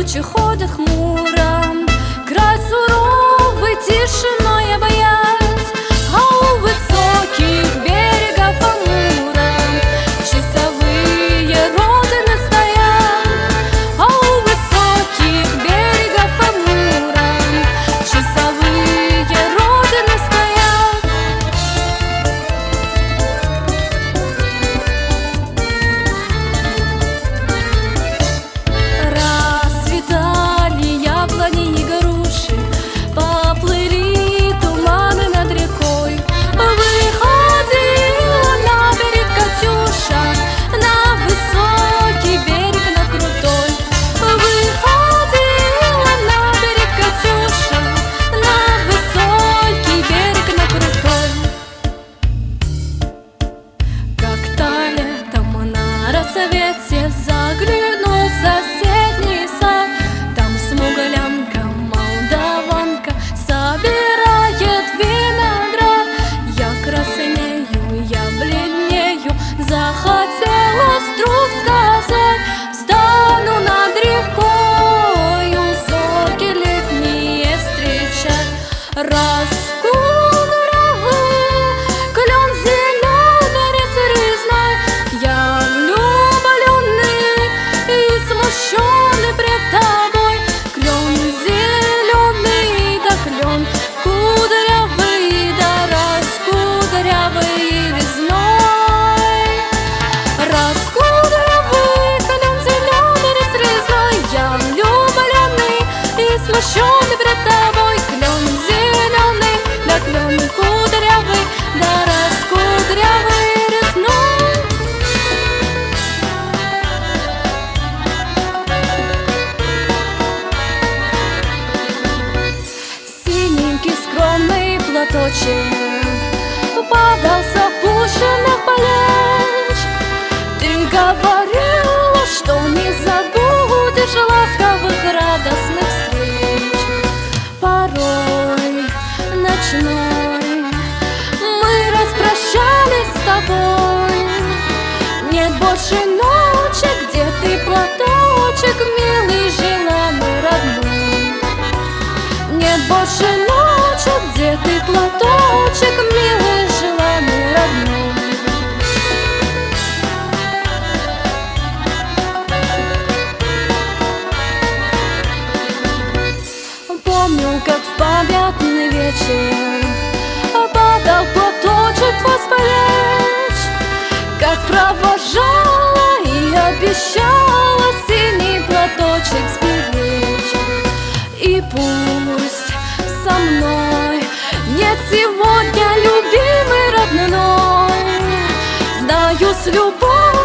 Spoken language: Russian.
тучи ходят хмуро, край суровый тишины. темноте загляну в соседний сад. Там смуглянка, молдаванка собирает виноград. Я краснею, я бледнею, захотела сосредоточен Падал с опущенных плеч. Ты говорила, что не забудешь Ласковых радостных встреч. Порой ночной Мы распрощались с тобой. Нет больше ночи, где ты платочек Милый, желанный, родной. Нет больше нет сегодня любимый родной. Знаю, с любовью